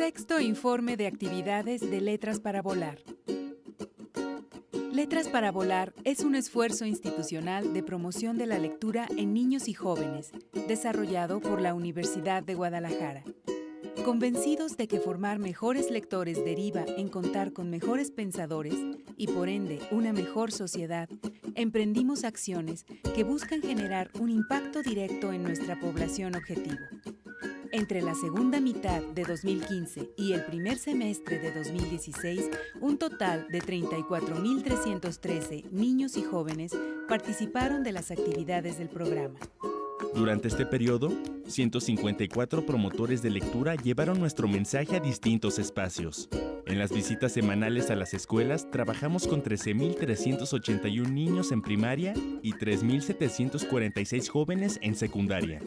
Sexto informe de actividades de Letras para Volar. Letras para Volar es un esfuerzo institucional de promoción de la lectura en niños y jóvenes, desarrollado por la Universidad de Guadalajara. Convencidos de que formar mejores lectores deriva en contar con mejores pensadores y por ende una mejor sociedad, emprendimos acciones que buscan generar un impacto directo en nuestra población objetivo. Entre la segunda mitad de 2015 y el primer semestre de 2016, un total de 34.313 niños y jóvenes participaron de las actividades del programa. Durante este periodo, 154 promotores de lectura llevaron nuestro mensaje a distintos espacios. En las visitas semanales a las escuelas trabajamos con 13.381 niños en primaria y 3.746 jóvenes en secundaria.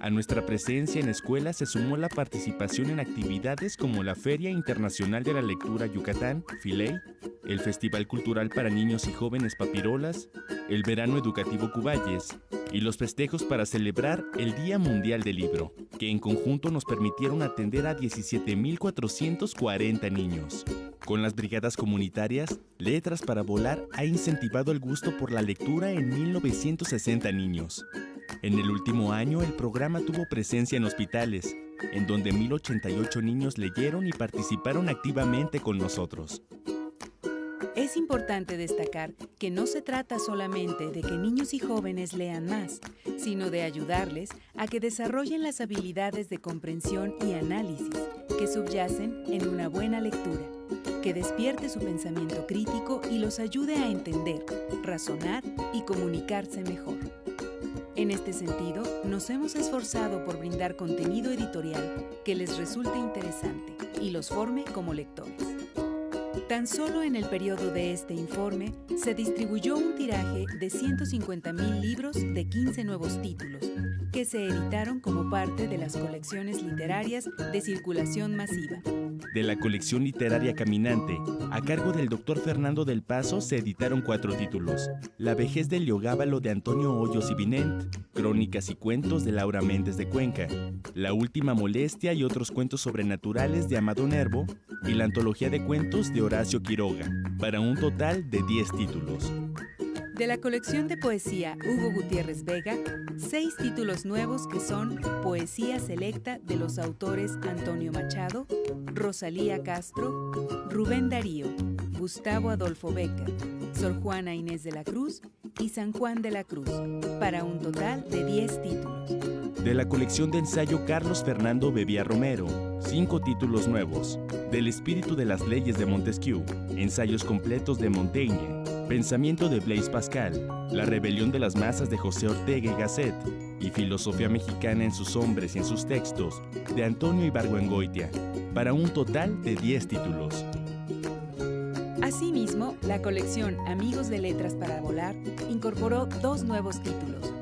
A nuestra presencia en escuelas se sumó la participación en actividades como la Feria Internacional de la Lectura Yucatán, FILEI, el Festival Cultural para Niños y Jóvenes Papirolas, el Verano Educativo Cuballes y los festejos para celebrar el Día Mundial del Libro, que en conjunto nos permitieron atender a 17.440 niños. Con las brigadas comunitarias, Letras para Volar ha incentivado el gusto por la lectura en 1960 niños. En el último año, el programa tuvo presencia en hospitales, en donde 1.088 niños leyeron y participaron activamente con nosotros. Es importante destacar que no se trata solamente de que niños y jóvenes lean más, sino de ayudarles a que desarrollen las habilidades de comprensión y análisis que subyacen en una buena lectura, que despierte su pensamiento crítico y los ayude a entender, razonar y comunicarse mejor. En este sentido, nos hemos esforzado por brindar contenido editorial que les resulte interesante y los forme como lectores. Tan solo en el periodo de este informe se distribuyó un tiraje de 150.000 libros de 15 nuevos títulos, que se editaron como parte de las colecciones literarias de circulación masiva. De la colección literaria Caminante, a cargo del doctor Fernando del Paso, se editaron cuatro títulos. La vejez del Leogábalo de Antonio Hoyos y Vinent, Crónicas y cuentos de Laura Méndez de Cuenca, La última molestia y otros cuentos sobrenaturales de Amado Nervo y la antología de cuentos de Horacio Quiroga, para un total de 10 títulos. De la colección de poesía Hugo Gutiérrez Vega, seis títulos nuevos que son Poesía Selecta de los autores Antonio Machado, Rosalía Castro, Rubén Darío, Gustavo Adolfo Becker, Sor Juana Inés de la Cruz y San Juan de la Cruz, para un total de 10 títulos. De la colección de ensayo Carlos Fernando Bebía Romero, cinco títulos nuevos. Del espíritu de las leyes de Montesquieu, ensayos completos de Montaigne, Pensamiento de Blaise Pascal, La rebelión de las masas de José Ortega y Gasset y Filosofía mexicana en sus hombres y en sus textos de Antonio Ibargüengoitia, para un total de 10 títulos. Asimismo, la colección Amigos de Letras para Volar incorporó dos nuevos títulos,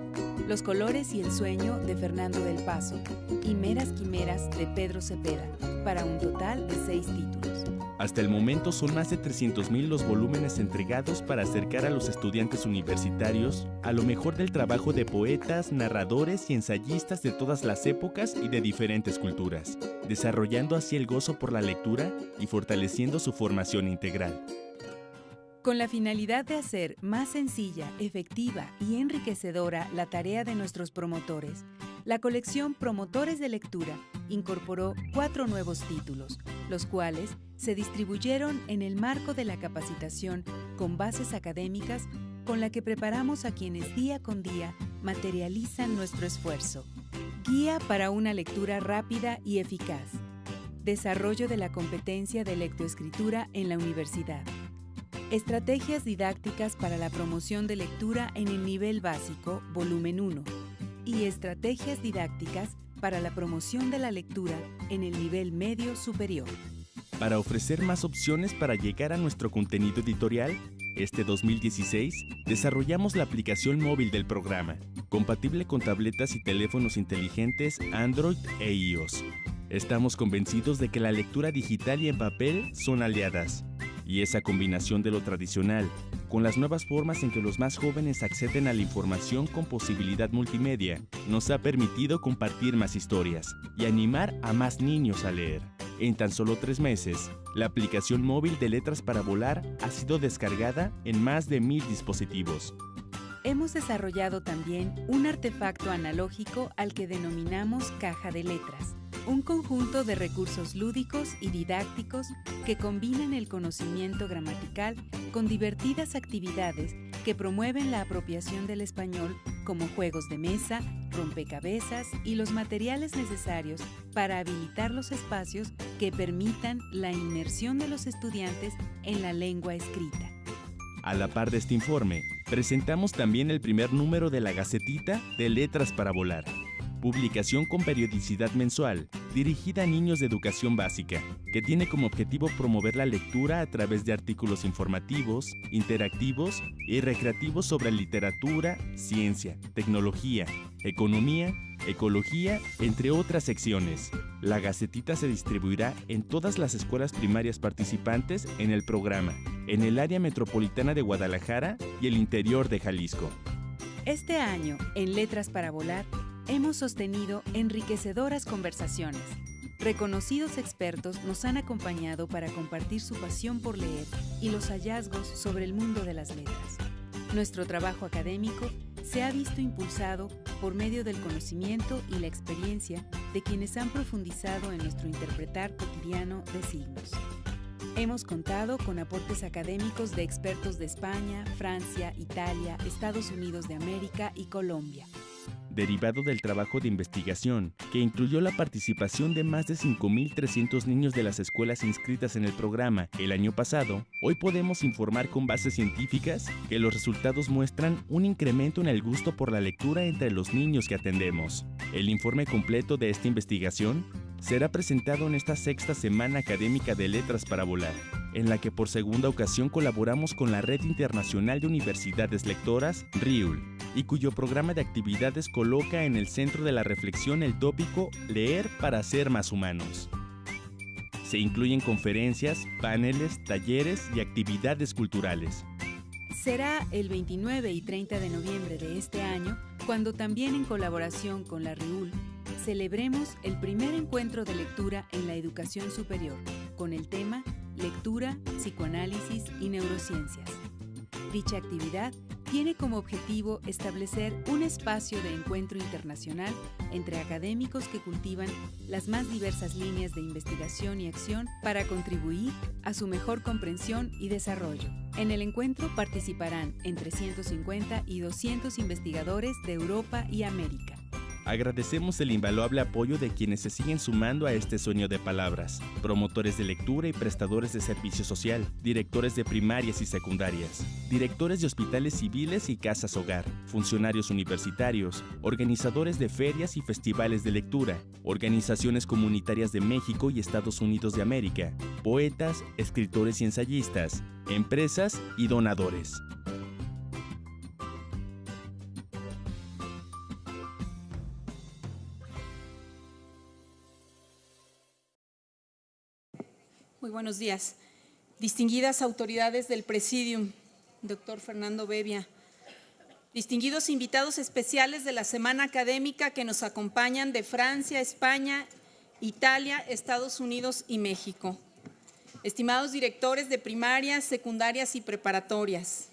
Los colores y el sueño de Fernando del Paso y Meras Quimeras de Pedro Cepeda, para un total de seis títulos. Hasta el momento son más de 300.000 los volúmenes entregados para acercar a los estudiantes universitarios a lo mejor del trabajo de poetas, narradores y ensayistas de todas las épocas y de diferentes culturas, desarrollando así el gozo por la lectura y fortaleciendo su formación integral. Con la finalidad de hacer más sencilla, efectiva y enriquecedora la tarea de nuestros promotores, la colección Promotores de Lectura incorporó cuatro nuevos títulos, los cuales se distribuyeron en el marco de la capacitación con bases académicas con la que preparamos a quienes día con día materializan nuestro esfuerzo. Guía para una lectura rápida y eficaz. Desarrollo de la competencia de lectoescritura en la universidad. Estrategias didácticas para la promoción de lectura en el nivel básico, volumen 1 y estrategias didácticas para la promoción de la lectura en el nivel medio superior. Para ofrecer más opciones para llegar a nuestro contenido editorial, este 2016 desarrollamos la aplicación móvil del programa, compatible con tabletas y teléfonos inteligentes Android e iOS. Estamos convencidos de que la lectura digital y en papel son aliadas, y esa combinación de lo tradicional con las nuevas formas en que los más jóvenes acceden a la información con posibilidad multimedia, nos ha permitido compartir más historias y animar a más niños a leer. En tan solo tres meses, la aplicación móvil de Letras para Volar ha sido descargada en más de mil dispositivos. Hemos desarrollado también un artefacto analógico al que denominamos caja de letras, un conjunto de recursos lúdicos y didácticos que combinan el conocimiento gramatical con divertidas actividades que promueven la apropiación del español como juegos de mesa, rompecabezas y los materiales necesarios para habilitar los espacios que permitan la inmersión de los estudiantes en la lengua escrita. A la par de este informe, presentamos también el primer número de la Gacetita de Letras para Volar, publicación con periodicidad mensual dirigida a niños de educación básica, que tiene como objetivo promover la lectura a través de artículos informativos, interactivos y recreativos sobre literatura, ciencia, tecnología, economía, ecología, entre otras secciones. La Gacetita se distribuirá en todas las escuelas primarias participantes en el programa, en el área metropolitana de Guadalajara y el interior de Jalisco. Este año, en Letras para Volar, hemos sostenido enriquecedoras conversaciones. Reconocidos expertos nos han acompañado para compartir su pasión por leer y los hallazgos sobre el mundo de las letras. Nuestro trabajo académico se ha visto impulsado por medio del conocimiento y la experiencia de quienes han profundizado en nuestro interpretar cotidiano de signos. Hemos contado con aportes académicos de expertos de España, Francia, Italia, Estados Unidos de América y Colombia derivado del trabajo de investigación, que incluyó la participación de más de 5.300 niños de las escuelas inscritas en el programa el año pasado, hoy podemos informar con bases científicas que los resultados muestran un incremento en el gusto por la lectura entre los niños que atendemos. El informe completo de esta investigación será presentado en esta sexta Semana Académica de Letras para Volar, en la que por segunda ocasión colaboramos con la Red Internacional de Universidades Lectoras, RIUL, y cuyo programa de actividades coloca en el centro de la reflexión el tópico Leer para ser más humanos. Se incluyen conferencias, paneles, talleres y actividades culturales. Será el 29 y 30 de noviembre de este año cuando también en colaboración con la RIUL celebremos el primer encuentro de lectura en la educación superior con el tema Lectura, Psicoanálisis y Neurociencias. Dicha actividad tiene como objetivo establecer un espacio de encuentro internacional entre académicos que cultivan las más diversas líneas de investigación y acción para contribuir a su mejor comprensión y desarrollo. En el encuentro participarán entre 150 y 200 investigadores de Europa y América. Agradecemos el invaluable apoyo de quienes se siguen sumando a este sueño de palabras, promotores de lectura y prestadores de servicio social, directores de primarias y secundarias, directores de hospitales civiles y casas hogar, funcionarios universitarios, organizadores de ferias y festivales de lectura, organizaciones comunitarias de México y Estados Unidos de América, poetas, escritores y ensayistas, empresas y donadores. Muy buenos días. Distinguidas autoridades del Presidium, doctor Fernando Bevia, distinguidos invitados especiales de la Semana Académica que nos acompañan de Francia, España, Italia, Estados Unidos y México. Estimados directores de primarias, secundarias y preparatorias,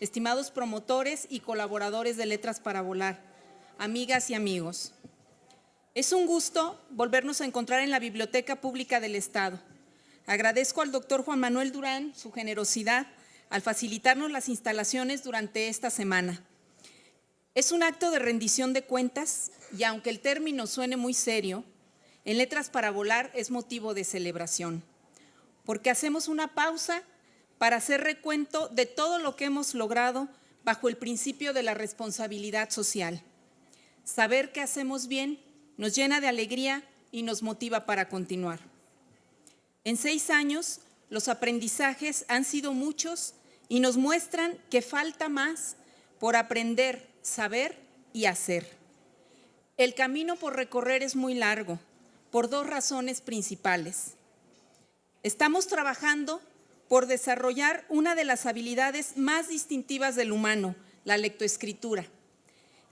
estimados promotores y colaboradores de Letras para Volar, amigas y amigos. Es un gusto volvernos a encontrar en la Biblioteca Pública del Estado Agradezco al doctor Juan Manuel Durán su generosidad al facilitarnos las instalaciones durante esta semana. Es un acto de rendición de cuentas y aunque el término suene muy serio, en Letras para Volar es motivo de celebración, porque hacemos una pausa para hacer recuento de todo lo que hemos logrado bajo el principio de la responsabilidad social. Saber que hacemos bien nos llena de alegría y nos motiva para continuar. En seis años, los aprendizajes han sido muchos y nos muestran que falta más por aprender, saber y hacer. El camino por recorrer es muy largo, por dos razones principales. Estamos trabajando por desarrollar una de las habilidades más distintivas del humano, la lectoescritura.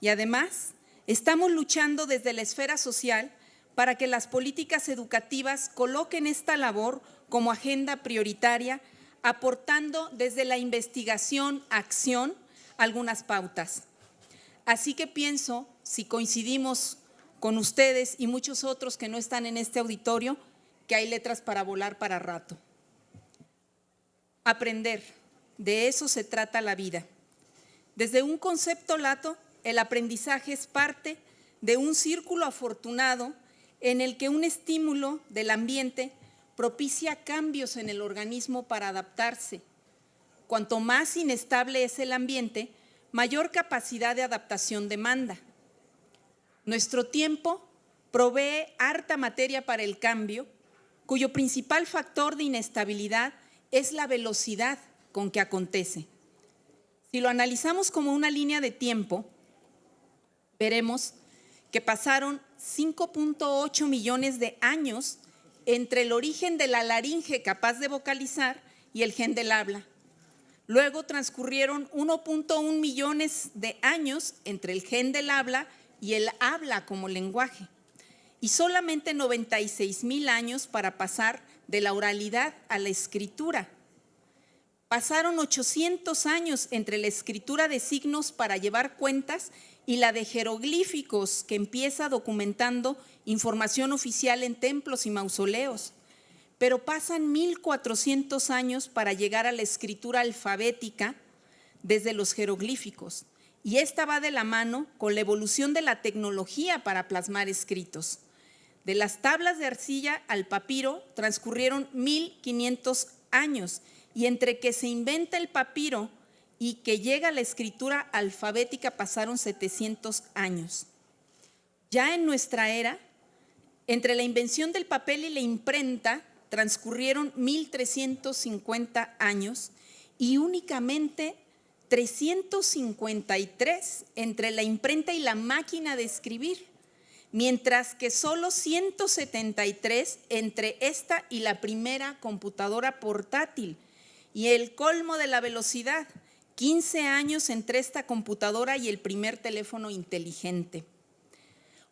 Y además, estamos luchando desde la esfera social para que las políticas educativas coloquen esta labor como agenda prioritaria, aportando desde la investigación, acción, algunas pautas. Así que pienso, si coincidimos con ustedes y muchos otros que no están en este auditorio, que hay letras para volar para rato. Aprender, de eso se trata la vida. Desde un concepto lato, el aprendizaje es parte de un círculo afortunado en el que un estímulo del ambiente propicia cambios en el organismo para adaptarse. Cuanto más inestable es el ambiente, mayor capacidad de adaptación demanda. Nuestro tiempo provee harta materia para el cambio, cuyo principal factor de inestabilidad es la velocidad con que acontece. Si lo analizamos como una línea de tiempo, veremos que pasaron 5.8 millones de años entre el origen de la laringe capaz de vocalizar y el gen del habla. Luego transcurrieron 1.1 millones de años entre el gen del habla y el habla como lenguaje. Y solamente 96 mil años para pasar de la oralidad a la escritura. Pasaron 800 años entre la escritura de signos para llevar cuentas y la de jeroglíficos que empieza documentando información oficial en templos y mausoleos. Pero pasan 1400 años para llegar a la escritura alfabética desde los jeroglíficos. Y esta va de la mano con la evolución de la tecnología para plasmar escritos. De las tablas de arcilla al papiro transcurrieron 1500 años y entre que se inventa el papiro y que llega la escritura alfabética pasaron 700 años. Ya en nuestra era, entre la invención del papel y la imprenta, transcurrieron 1350 años y únicamente 353 entre la imprenta y la máquina de escribir, mientras que solo 173 entre esta y la primera computadora portátil. Y el colmo de la velocidad, 15 años entre esta computadora y el primer teléfono inteligente.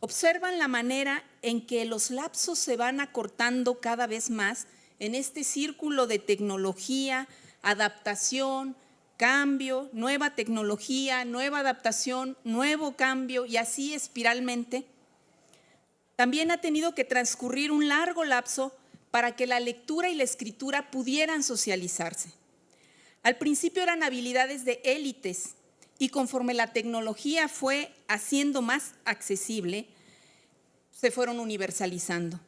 Observan la manera en que los lapsos se van acortando cada vez más en este círculo de tecnología, adaptación, cambio, nueva tecnología, nueva adaptación, nuevo cambio y así espiralmente. También ha tenido que transcurrir un largo lapso para que la lectura y la escritura pudieran socializarse. Al principio eran habilidades de élites y conforme la tecnología fue haciendo más accesible, se fueron universalizando.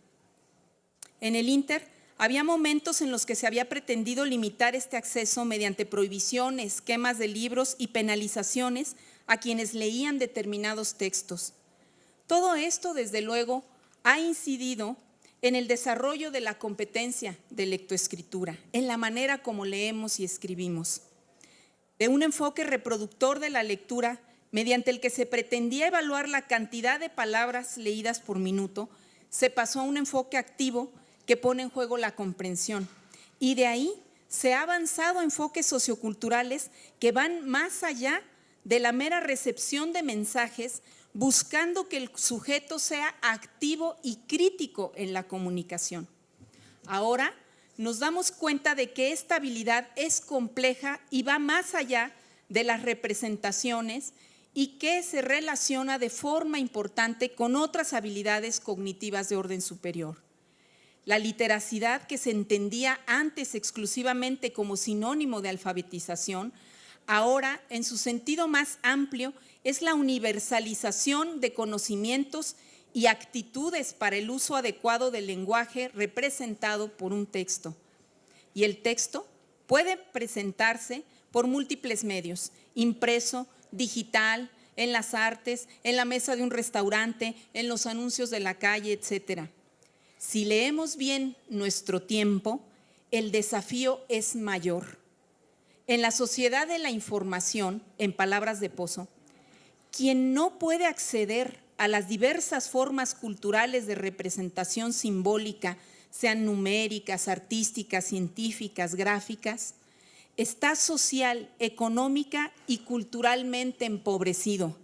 En el Inter había momentos en los que se había pretendido limitar este acceso mediante prohibiciones, quemas de libros y penalizaciones a quienes leían determinados textos. Todo esto, desde luego, ha incidido en el desarrollo de la competencia de lectoescritura, en la manera como leemos y escribimos, de un enfoque reproductor de la lectura mediante el que se pretendía evaluar la cantidad de palabras leídas por minuto, se pasó a un enfoque activo que pone en juego la comprensión. Y de ahí se ha avanzado enfoques socioculturales que van más allá de la mera recepción de mensajes buscando que el sujeto sea activo y crítico en la comunicación. Ahora nos damos cuenta de que esta habilidad es compleja y va más allá de las representaciones y que se relaciona de forma importante con otras habilidades cognitivas de orden superior. La literacidad que se entendía antes exclusivamente como sinónimo de alfabetización, ahora en su sentido más amplio es la universalización de conocimientos y actitudes para el uso adecuado del lenguaje representado por un texto. Y el texto puede presentarse por múltiples medios, impreso, digital, en las artes, en la mesa de un restaurante, en los anuncios de la calle, etc. Si leemos bien nuestro tiempo, el desafío es mayor. En la sociedad de la información, en palabras de Pozo, quien no puede acceder a las diversas formas culturales de representación simbólica, sean numéricas, artísticas, científicas, gráficas, está social, económica y culturalmente empobrecido,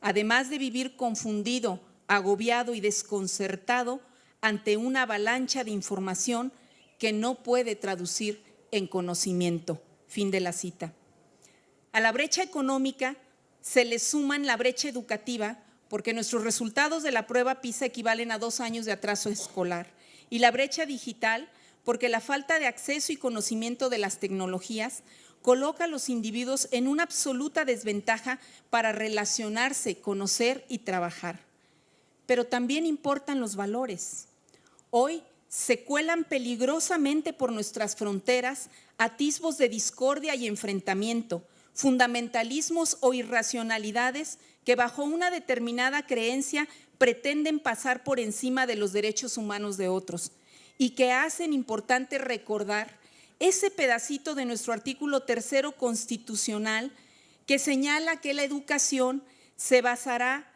además de vivir confundido agobiado y desconcertado ante una avalancha de información que no puede traducir en conocimiento. Fin de la cita. A la brecha económica se le suman la brecha educativa porque nuestros resultados de la prueba PISA equivalen a dos años de atraso escolar y la brecha digital porque la falta de acceso y conocimiento de las tecnologías coloca a los individuos en una absoluta desventaja para relacionarse, conocer y trabajar. Pero también importan los valores. Hoy se cuelan peligrosamente por nuestras fronteras atisbos de discordia y enfrentamiento, fundamentalismos o irracionalidades que bajo una determinada creencia pretenden pasar por encima de los derechos humanos de otros y que hacen importante recordar ese pedacito de nuestro artículo tercero constitucional que señala que la educación se basará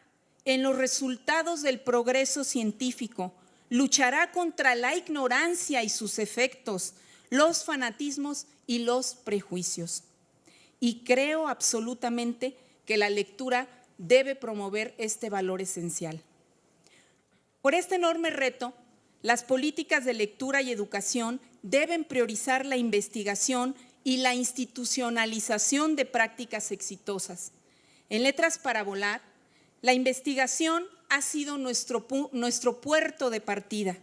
en los resultados del progreso científico, luchará contra la ignorancia y sus efectos, los fanatismos y los prejuicios. Y creo absolutamente que la lectura debe promover este valor esencial. Por este enorme reto, las políticas de lectura y educación deben priorizar la investigación y la institucionalización de prácticas exitosas. En Letras para Volar, la investigación ha sido nuestro, nuestro puerto de partida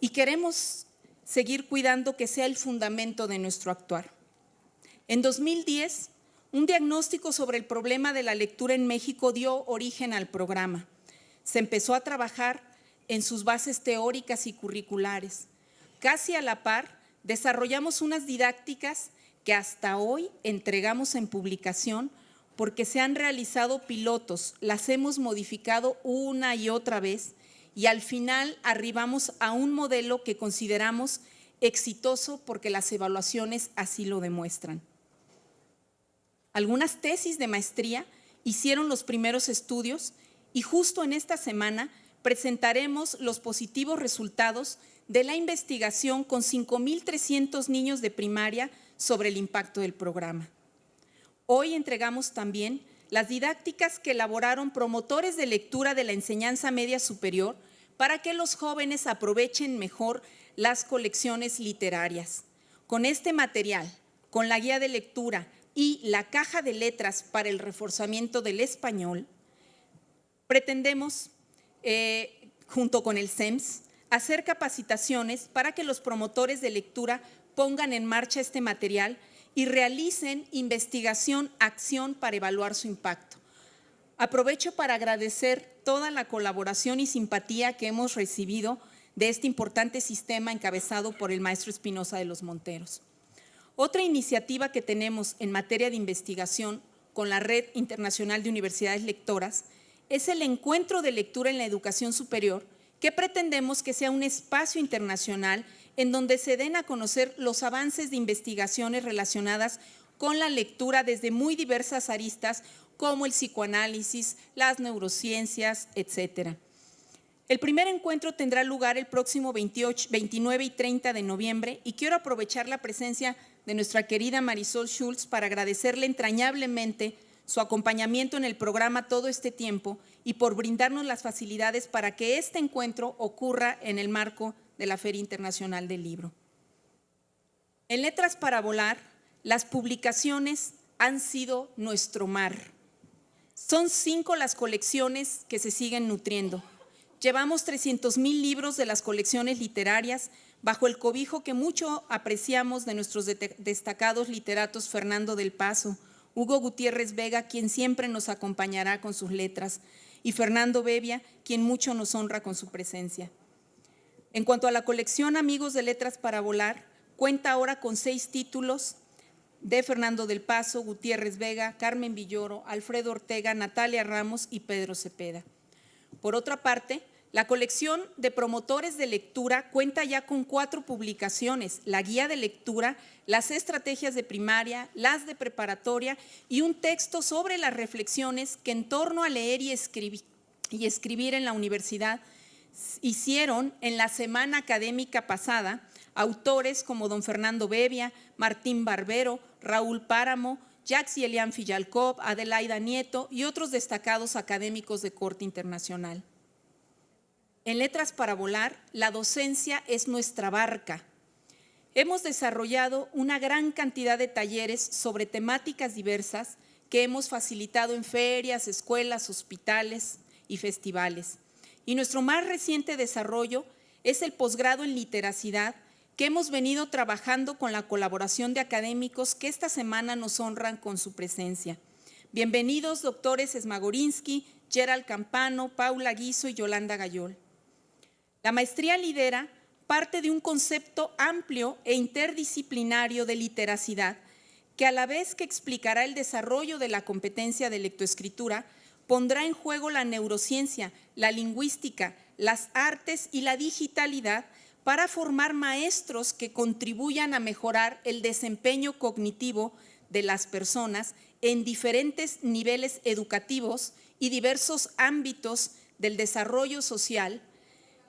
y queremos seguir cuidando que sea el fundamento de nuestro actuar. En 2010, un diagnóstico sobre el problema de la lectura en México dio origen al programa. Se empezó a trabajar en sus bases teóricas y curriculares. Casi a la par, desarrollamos unas didácticas que hasta hoy entregamos en publicación porque se han realizado pilotos, las hemos modificado una y otra vez y al final arribamos a un modelo que consideramos exitoso porque las evaluaciones así lo demuestran. Algunas tesis de maestría hicieron los primeros estudios y justo en esta semana presentaremos los positivos resultados de la investigación con 5.300 niños de primaria sobre el impacto del programa. Hoy entregamos también las didácticas que elaboraron promotores de lectura de la enseñanza media superior para que los jóvenes aprovechen mejor las colecciones literarias. Con este material, con la guía de lectura y la caja de letras para el reforzamiento del español, pretendemos, eh, junto con el CEMS, hacer capacitaciones para que los promotores de lectura pongan en marcha este material y realicen investigación, acción para evaluar su impacto. Aprovecho para agradecer toda la colaboración y simpatía que hemos recibido de este importante sistema encabezado por el maestro Espinosa de los Monteros. Otra iniciativa que tenemos en materia de investigación con la Red Internacional de Universidades Lectoras es el Encuentro de Lectura en la Educación Superior, que pretendemos que sea un espacio internacional en donde se den a conocer los avances de investigaciones relacionadas con la lectura desde muy diversas aristas como el psicoanálisis, las neurociencias, etcétera. El primer encuentro tendrá lugar el próximo 28, 29 y 30 de noviembre y quiero aprovechar la presencia de nuestra querida Marisol Schultz para agradecerle entrañablemente su acompañamiento en el programa todo este tiempo y por brindarnos las facilidades para que este encuentro ocurra en el marco de la Feria Internacional del Libro. En Letras para Volar, las publicaciones han sido nuestro mar. Son cinco las colecciones que se siguen nutriendo. Llevamos 300 mil libros de las colecciones literarias bajo el cobijo que mucho apreciamos de nuestros destacados literatos Fernando del Paso, Hugo Gutiérrez Vega, quien siempre nos acompañará con sus letras, y Fernando Bevia, quien mucho nos honra con su presencia. En cuanto a la colección Amigos de Letras para Volar, cuenta ahora con seis títulos de Fernando del Paso, Gutiérrez Vega, Carmen Villoro, Alfredo Ortega, Natalia Ramos y Pedro Cepeda. Por otra parte, la colección de promotores de lectura cuenta ya con cuatro publicaciones, la guía de lectura, las estrategias de primaria, las de preparatoria y un texto sobre las reflexiones que en torno a leer y escribir, y escribir en la universidad hicieron en la semana académica pasada autores como don Fernando Bevia, Martín Barbero, Raúl Páramo, Jacques y Elian Fillalcov, Adelaida Nieto y otros destacados académicos de corte internacional. En Letras para Volar, la docencia es nuestra barca. Hemos desarrollado una gran cantidad de talleres sobre temáticas diversas que hemos facilitado en ferias, escuelas, hospitales y festivales. Y nuestro más reciente desarrollo es el posgrado en literacidad que hemos venido trabajando con la colaboración de académicos que esta semana nos honran con su presencia. Bienvenidos, doctores Esmagorinsky, Gerald Campano, Paula Guizo y Yolanda Gayol. La maestría lidera parte de un concepto amplio e interdisciplinario de literacidad que a la vez que explicará el desarrollo de la competencia de lectoescritura, pondrá en juego la neurociencia, la lingüística, las artes y la digitalidad para formar maestros que contribuyan a mejorar el desempeño cognitivo de las personas en diferentes niveles educativos y diversos ámbitos del desarrollo social,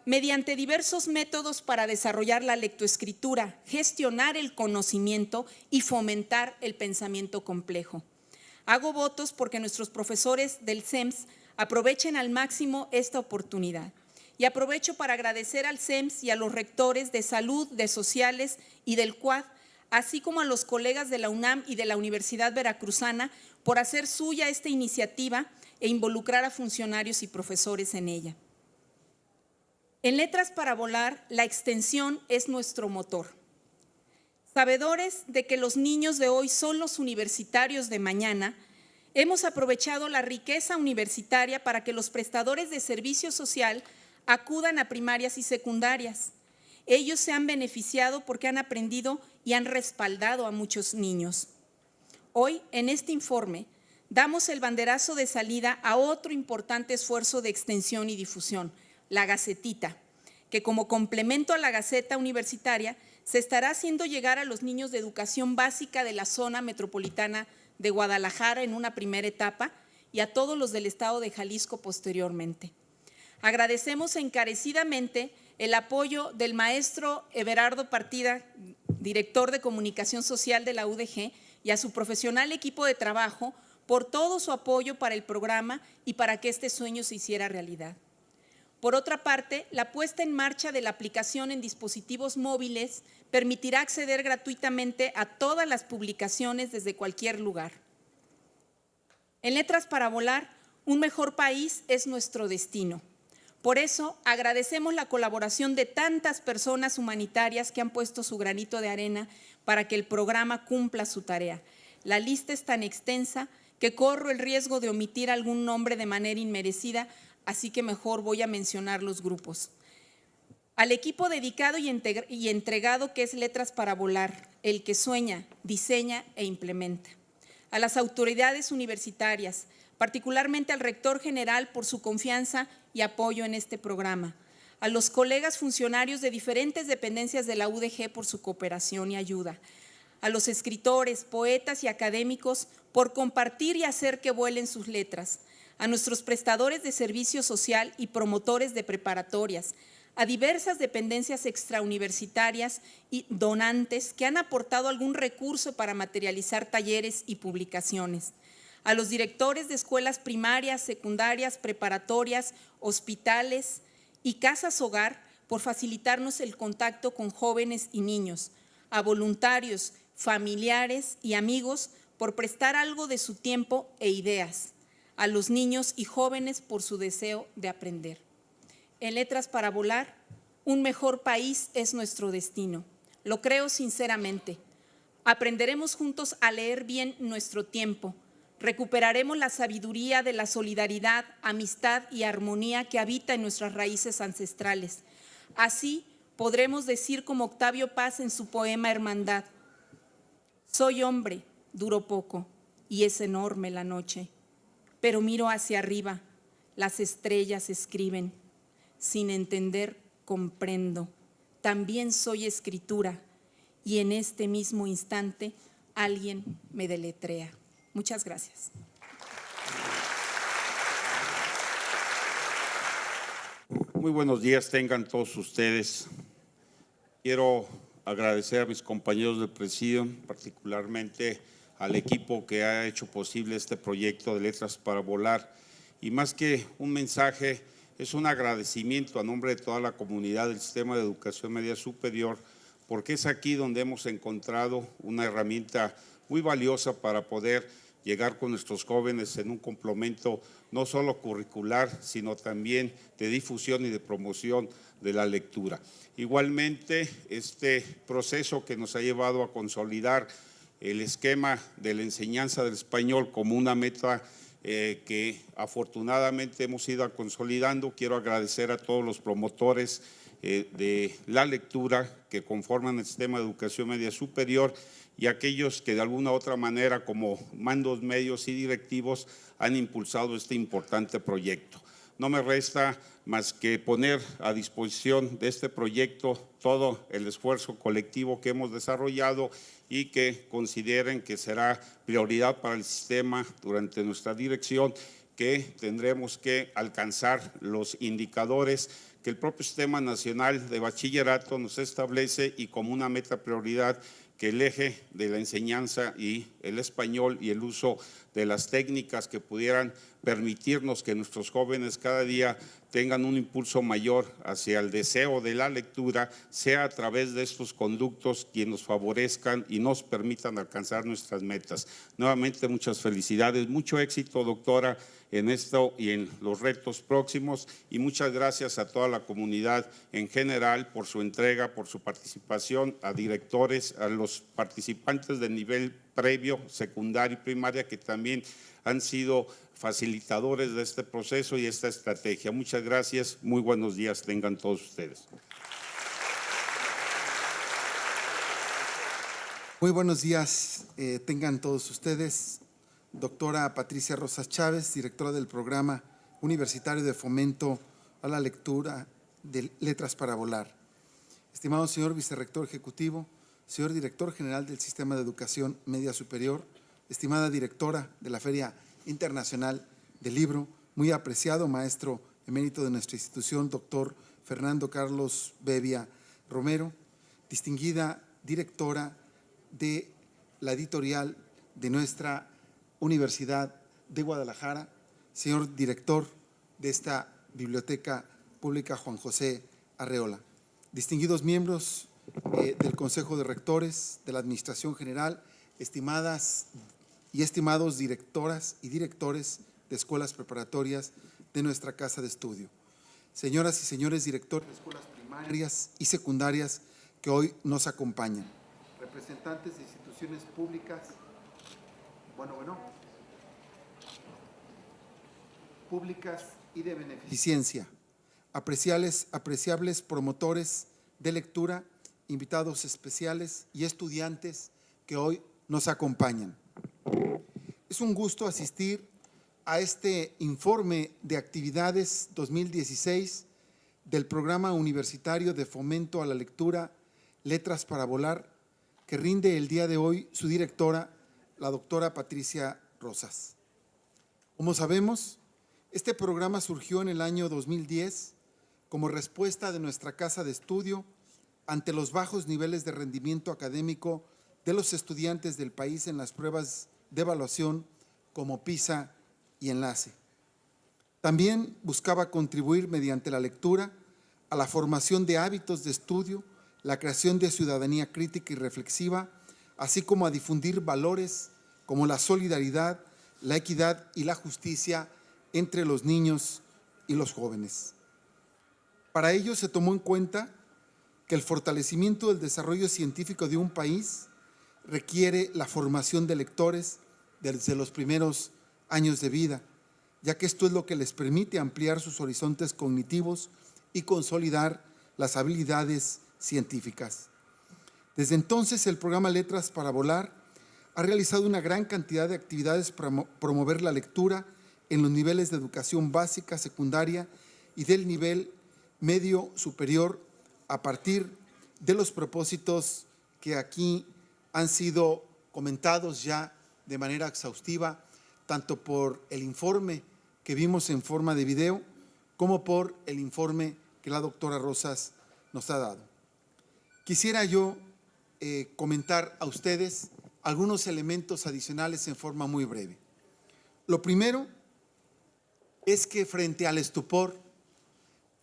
mediante diversos métodos para desarrollar la lectoescritura, gestionar el conocimiento y fomentar el pensamiento complejo. Hago votos porque nuestros profesores del CEMS aprovechen al máximo esta oportunidad. Y aprovecho para agradecer al CEMS y a los rectores de salud, de sociales y del CUAD, así como a los colegas de la UNAM y de la Universidad Veracruzana por hacer suya esta iniciativa e involucrar a funcionarios y profesores en ella. En Letras para Volar, la extensión es nuestro motor. Sabedores de que los niños de hoy son los universitarios de mañana, hemos aprovechado la riqueza universitaria para que los prestadores de servicio social acudan a primarias y secundarias. Ellos se han beneficiado porque han aprendido y han respaldado a muchos niños. Hoy, en este informe, damos el banderazo de salida a otro importante esfuerzo de extensión y difusión, la Gacetita, que como complemento a la Gaceta Universitaria se estará haciendo llegar a los niños de educación básica de la zona metropolitana de Guadalajara en una primera etapa y a todos los del estado de Jalisco posteriormente. Agradecemos encarecidamente el apoyo del maestro Everardo Partida, director de Comunicación Social de la UDG, y a su profesional equipo de trabajo por todo su apoyo para el programa y para que este sueño se hiciera realidad. Por otra parte, la puesta en marcha de la aplicación en dispositivos móviles permitirá acceder gratuitamente a todas las publicaciones desde cualquier lugar. En Letras para Volar, un mejor país es nuestro destino. Por eso agradecemos la colaboración de tantas personas humanitarias que han puesto su granito de arena para que el programa cumpla su tarea. La lista es tan extensa que corro el riesgo de omitir algún nombre de manera inmerecida, así que mejor voy a mencionar los grupos. Al equipo dedicado y entregado que es Letras para Volar, el que sueña, diseña e implementa. A las autoridades universitarias, particularmente al rector general por su confianza y apoyo en este programa, a los colegas funcionarios de diferentes dependencias de la UDG por su cooperación y ayuda, a los escritores, poetas y académicos por compartir y hacer que vuelen sus letras, a nuestros prestadores de servicio social y promotores de preparatorias, a diversas dependencias extrauniversitarias y donantes que han aportado algún recurso para materializar talleres y publicaciones, a los directores de escuelas primarias, secundarias, preparatorias, hospitales y casas hogar por facilitarnos el contacto con jóvenes y niños, a voluntarios, familiares y amigos por prestar algo de su tiempo e ideas, a los niños y jóvenes por su deseo de aprender. En Letras para Volar, un mejor país es nuestro destino. Lo creo sinceramente. Aprenderemos juntos a leer bien nuestro tiempo. Recuperaremos la sabiduría de la solidaridad, amistad y armonía que habita en nuestras raíces ancestrales. Así podremos decir como Octavio Paz en su poema Hermandad, soy hombre, duro poco, y es enorme la noche pero miro hacia arriba, las estrellas escriben, sin entender comprendo, también soy escritura y en este mismo instante alguien me deletrea. Muchas gracias. Muy buenos días tengan todos ustedes. Quiero agradecer a mis compañeros del presidio, particularmente al equipo que ha hecho posible este proyecto de Letras para Volar. Y más que un mensaje, es un agradecimiento a nombre de toda la comunidad del sistema de educación media superior, porque es aquí donde hemos encontrado una herramienta muy valiosa para poder llegar con nuestros jóvenes en un complemento no solo curricular, sino también de difusión y de promoción de la lectura. Igualmente, este proceso que nos ha llevado a consolidar el esquema de la enseñanza del español como una meta eh, que afortunadamente hemos ido consolidando. Quiero agradecer a todos los promotores eh, de la lectura que conforman el sistema de educación media superior y aquellos que de alguna u otra manera como mandos medios y directivos han impulsado este importante proyecto. No me resta más que poner a disposición de este proyecto todo el esfuerzo colectivo que hemos desarrollado y que consideren que será prioridad para el sistema durante nuestra dirección, que tendremos que alcanzar los indicadores que el propio Sistema Nacional de Bachillerato nos establece y como una meta prioridad que el eje de la enseñanza y el español y el uso de las técnicas que pudieran permitirnos que nuestros jóvenes cada día tengan un impulso mayor hacia el deseo de la lectura, sea a través de estos conductos quienes nos favorezcan y nos permitan alcanzar nuestras metas. Nuevamente, muchas felicidades, mucho éxito, doctora, en esto y en los retos próximos y muchas gracias a toda la comunidad en general por su entrega, por su participación, a directores, a los participantes de nivel previo, secundario y primaria que también han sido facilitadores de este proceso y esta estrategia. Muchas gracias, muy buenos días tengan todos ustedes. Muy buenos días eh, tengan todos ustedes. Doctora Patricia Rosas Chávez, directora del Programa Universitario de Fomento a la Lectura de Letras para Volar. Estimado señor vicerrector ejecutivo, señor director general del Sistema de Educación Media Superior, estimada directora de la Feria Internacional del Libro, muy apreciado maestro emérito de nuestra institución, doctor Fernando Carlos Bevia Romero, distinguida directora de la editorial de nuestra Universidad de Guadalajara, señor director de esta Biblioteca Pública Juan José Arreola, distinguidos miembros eh, del Consejo de Rectores, de la Administración General, estimadas y estimados directoras y directores de escuelas preparatorias de nuestra casa de estudio. Señoras y señores directores de escuelas primarias y secundarias que hoy nos acompañan. Representantes de instituciones públicas. Bueno, bueno. Públicas y de beneficencia. Apreciables, apreciables promotores de lectura, invitados especiales y estudiantes que hoy nos acompañan. Es un gusto asistir a este informe de actividades 2016 del Programa Universitario de Fomento a la Lectura Letras para Volar, que rinde el día de hoy su directora, la doctora Patricia Rosas. Como sabemos, este programa surgió en el año 2010 como respuesta de nuestra casa de estudio ante los bajos niveles de rendimiento académico de los estudiantes del país en las pruebas de evaluación como PISA y Enlace. También buscaba contribuir mediante la lectura a la formación de hábitos de estudio, la creación de ciudadanía crítica y reflexiva, así como a difundir valores como la solidaridad, la equidad y la justicia entre los niños y los jóvenes. Para ello se tomó en cuenta que el fortalecimiento del desarrollo científico de un país requiere la formación de lectores desde los primeros años de vida, ya que esto es lo que les permite ampliar sus horizontes cognitivos y consolidar las habilidades científicas. Desde entonces, el programa Letras para Volar ha realizado una gran cantidad de actividades para promover la lectura en los niveles de educación básica, secundaria y del nivel medio superior a partir de los propósitos que aquí han sido comentados ya de manera exhaustiva, tanto por el informe que vimos en forma de video, como por el informe que la doctora Rosas nos ha dado. Quisiera yo eh, comentar a ustedes algunos elementos adicionales en forma muy breve. Lo primero es que frente al estupor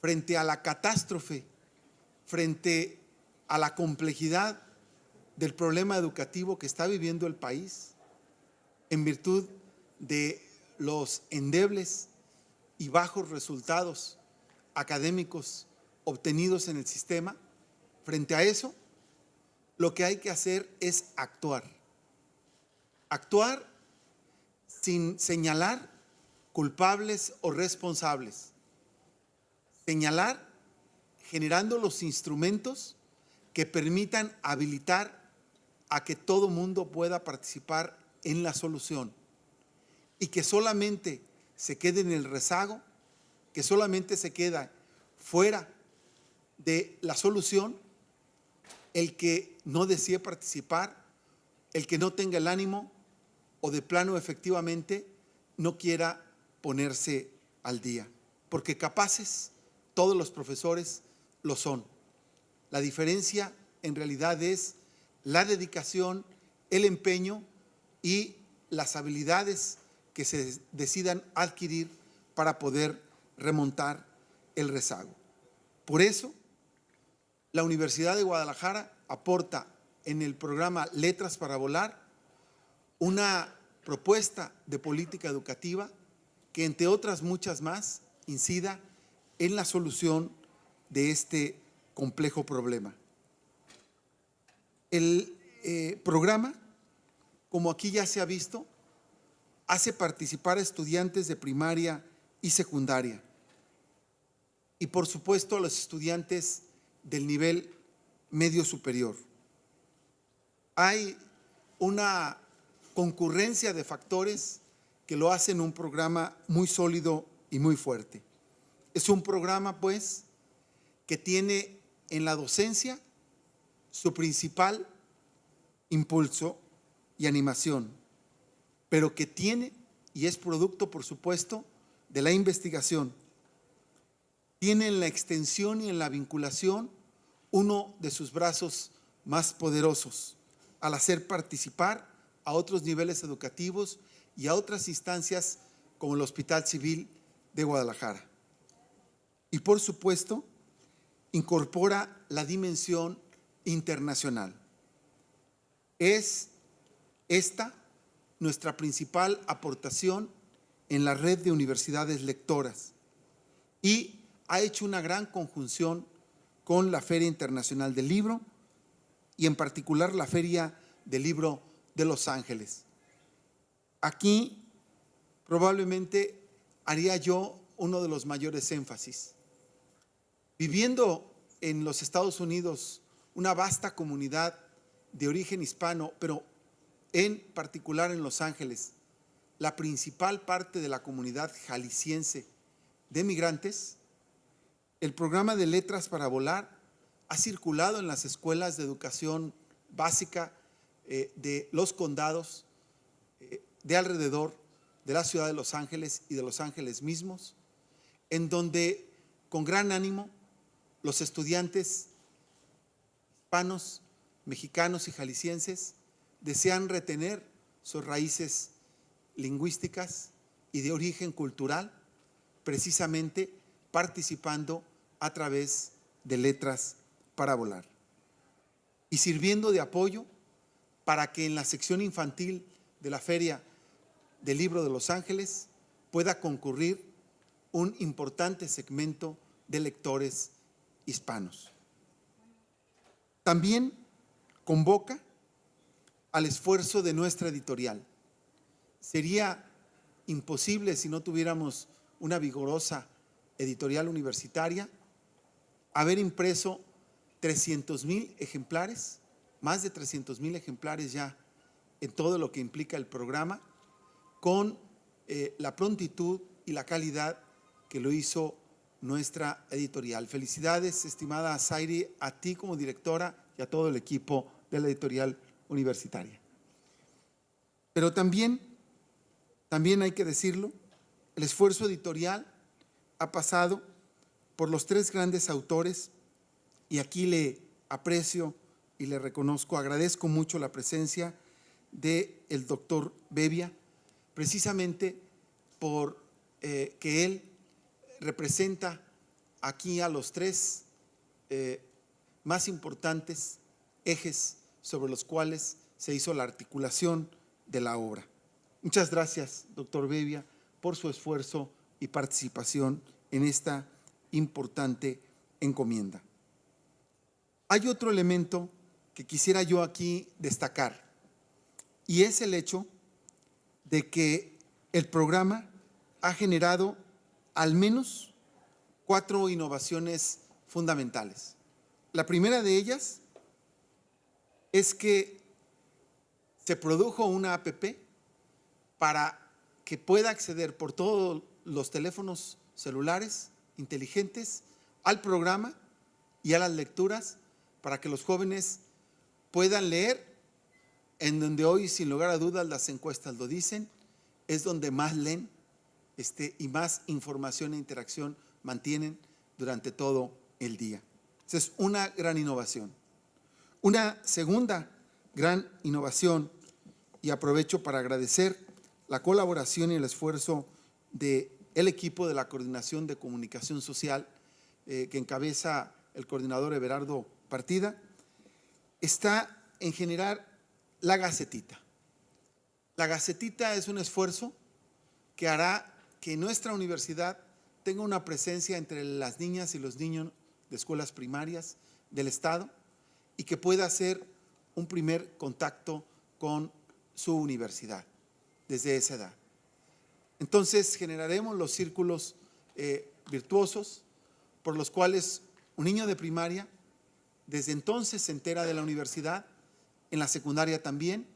frente a la catástrofe, frente a la complejidad del problema educativo que está viviendo el país, en virtud de los endebles y bajos resultados académicos obtenidos en el sistema, frente a eso, lo que hay que hacer es actuar. Actuar sin señalar culpables o responsables. Señalar generando los instrumentos que permitan habilitar a que todo mundo pueda participar en la solución y que solamente se quede en el rezago, que solamente se queda fuera de la solución el que no desee participar, el que no tenga el ánimo o de plano efectivamente no quiera ponerse al día. Porque capaces todos los profesores lo son. La diferencia en realidad es la dedicación, el empeño y las habilidades que se decidan adquirir para poder remontar el rezago. Por eso, la Universidad de Guadalajara aporta en el programa Letras para Volar una propuesta de política educativa que, entre otras muchas más, incida en la solución de este complejo problema. El eh, programa, como aquí ya se ha visto, hace participar a estudiantes de primaria y secundaria y por supuesto a los estudiantes del nivel medio superior. Hay una concurrencia de factores que lo hacen un programa muy sólido y muy fuerte. Es un programa, pues, que tiene en la docencia su principal impulso y animación, pero que tiene y es producto, por supuesto, de la investigación. Tiene en la extensión y en la vinculación uno de sus brazos más poderosos al hacer participar a otros niveles educativos y a otras instancias como el Hospital Civil de Guadalajara. Y por supuesto, incorpora la dimensión internacional. Es esta nuestra principal aportación en la red de universidades lectoras y ha hecho una gran conjunción con la Feria Internacional del Libro y en particular la Feria del Libro de Los Ángeles. Aquí probablemente haría yo uno de los mayores énfasis. Viviendo en los Estados Unidos una vasta comunidad de origen hispano, pero en particular en Los Ángeles, la principal parte de la comunidad jalisciense de migrantes, el programa de Letras para Volar ha circulado en las escuelas de educación básica eh, de los condados eh, de alrededor de la ciudad de Los Ángeles y de Los Ángeles mismos, en donde con gran ánimo los estudiantes hispanos, mexicanos y jaliscienses desean retener sus raíces lingüísticas y de origen cultural, precisamente participando a través de letras para volar y sirviendo de apoyo para que en la sección infantil de la Feria del Libro de Los Ángeles pueda concurrir un importante segmento de lectores hispanos. También convoca al esfuerzo de nuestra editorial. Sería imposible si no tuviéramos una vigorosa editorial universitaria haber impreso 300 mil ejemplares, más de 300 mil ejemplares ya en todo lo que implica el programa, con eh, la prontitud y la calidad que lo hizo nuestra editorial. Felicidades, estimada Zairi, a ti como directora y a todo el equipo de la editorial universitaria. Pero también, también hay que decirlo, el esfuerzo editorial ha pasado por los tres grandes autores y aquí le aprecio y le reconozco, agradezco mucho la presencia del el doctor Bebia, precisamente por eh, que él representa aquí a los tres eh, más importantes ejes sobre los cuales se hizo la articulación de la obra. Muchas gracias, doctor Bevia, por su esfuerzo y participación en esta importante encomienda. Hay otro elemento que quisiera yo aquí destacar y es el hecho de que el programa ha generado al menos cuatro innovaciones fundamentales. La primera de ellas es que se produjo una APP para que pueda acceder por todos los teléfonos celulares inteligentes al programa y a las lecturas para que los jóvenes puedan leer en donde hoy, sin lugar a dudas, las encuestas lo dicen, es donde más leen este, y más información e interacción mantienen durante todo el día. Esa es una gran innovación. Una segunda gran innovación, y aprovecho para agradecer la colaboración y el esfuerzo del el equipo de la Coordinación de Comunicación Social eh, que encabeza el coordinador Everardo Partida, está en generar la Gacetita. La Gacetita es un esfuerzo que hará que nuestra universidad tenga una presencia entre las niñas y los niños de escuelas primarias del Estado y que pueda hacer un primer contacto con su universidad desde esa edad. Entonces generaremos los círculos eh, virtuosos por los cuales un niño de primaria desde entonces se entera de la universidad, en la secundaria también.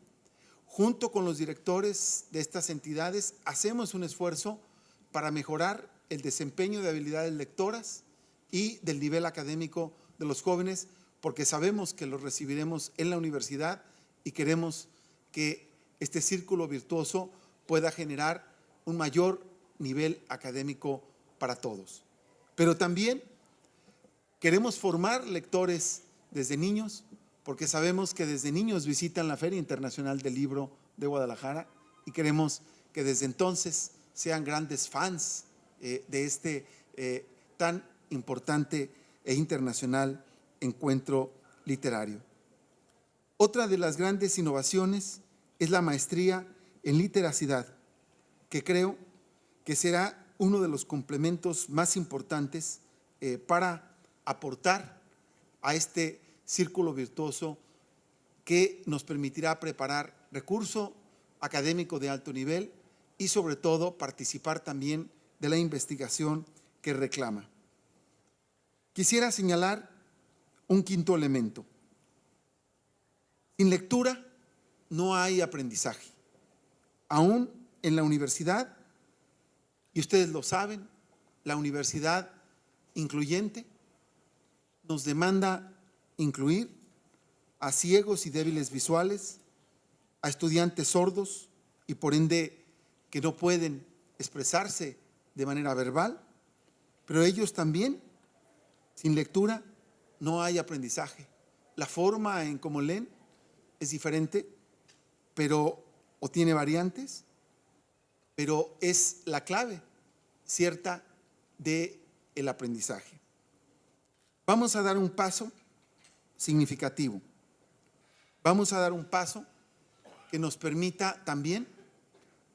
Junto con los directores de estas entidades hacemos un esfuerzo para mejorar el desempeño de habilidades lectoras y del nivel académico de los jóvenes, porque sabemos que los recibiremos en la universidad y queremos que este círculo virtuoso pueda generar un mayor nivel académico para todos. Pero también queremos formar lectores desde niños, porque sabemos que desde niños visitan la Feria Internacional del Libro de Guadalajara y queremos que desde entonces sean grandes fans eh, de este eh, tan importante e internacional encuentro literario. Otra de las grandes innovaciones es la maestría en literacidad, que creo que será uno de los complementos más importantes eh, para aportar a este círculo virtuoso que nos permitirá preparar recurso académico de alto nivel y sobre todo participar también de la investigación que reclama. Quisiera señalar un quinto elemento. Sin lectura no hay aprendizaje. Aún en la universidad, y ustedes lo saben, la universidad incluyente nos demanda incluir a ciegos y débiles visuales, a estudiantes sordos y por ende que no pueden expresarse de manera verbal, pero ellos también, sin lectura, no hay aprendizaje. La forma en cómo leen es diferente, pero o tiene variantes, pero es la clave cierta de el aprendizaje. Vamos a dar un paso significativo. Vamos a dar un paso que nos permita también,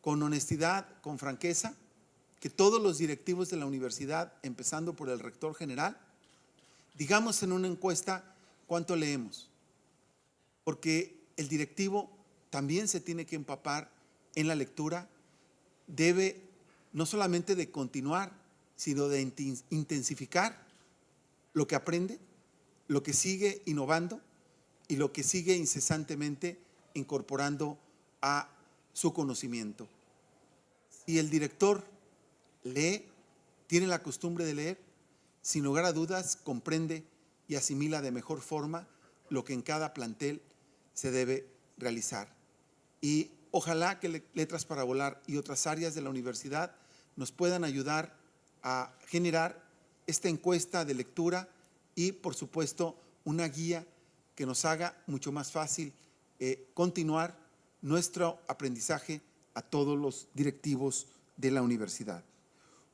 con honestidad, con franqueza, que todos los directivos de la universidad, empezando por el rector general, digamos en una encuesta cuánto leemos. Porque el directivo también se tiene que empapar en la lectura debe no solamente de continuar, sino de intensificar lo que aprende, lo que sigue innovando y lo que sigue incesantemente incorporando a su conocimiento. Si el director lee, tiene la costumbre de leer, sin lugar a dudas comprende y asimila de mejor forma lo que en cada plantel se debe realizar. Y Ojalá que Letras para Volar y otras áreas de la universidad nos puedan ayudar a generar esta encuesta de lectura y, por supuesto, una guía que nos haga mucho más fácil eh, continuar nuestro aprendizaje a todos los directivos de la universidad.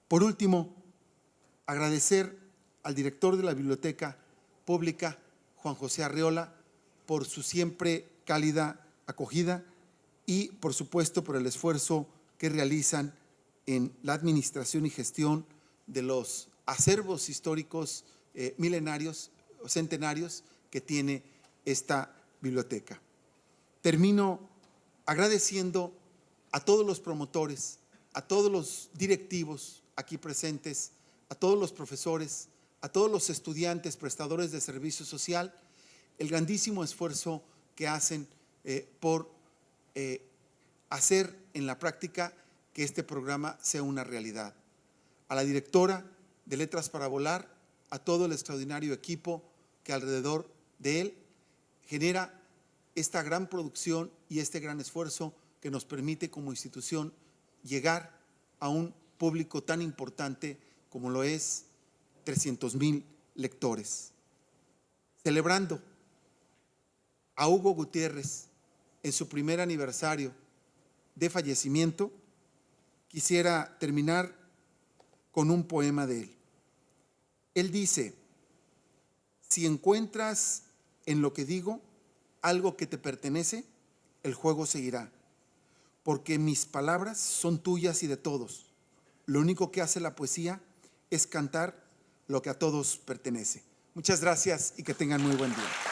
Por último, agradecer al director de la Biblioteca Pública, Juan José Arreola, por su siempre cálida acogida y, por supuesto, por el esfuerzo que realizan en la administración y gestión de los acervos históricos eh, milenarios o centenarios que tiene esta biblioteca. Termino agradeciendo a todos los promotores, a todos los directivos aquí presentes, a todos los profesores, a todos los estudiantes prestadores de servicio social, el grandísimo esfuerzo que hacen eh, por eh, hacer en la práctica que este programa sea una realidad. A la directora de Letras para Volar, a todo el extraordinario equipo que alrededor de él genera esta gran producción y este gran esfuerzo que nos permite como institución llegar a un público tan importante como lo es 300 mil lectores. Celebrando a Hugo Gutiérrez en su primer aniversario de fallecimiento, quisiera terminar con un poema de él. Él dice, si encuentras en lo que digo algo que te pertenece, el juego seguirá, porque mis palabras son tuyas y de todos. Lo único que hace la poesía es cantar lo que a todos pertenece. Muchas gracias y que tengan muy buen día.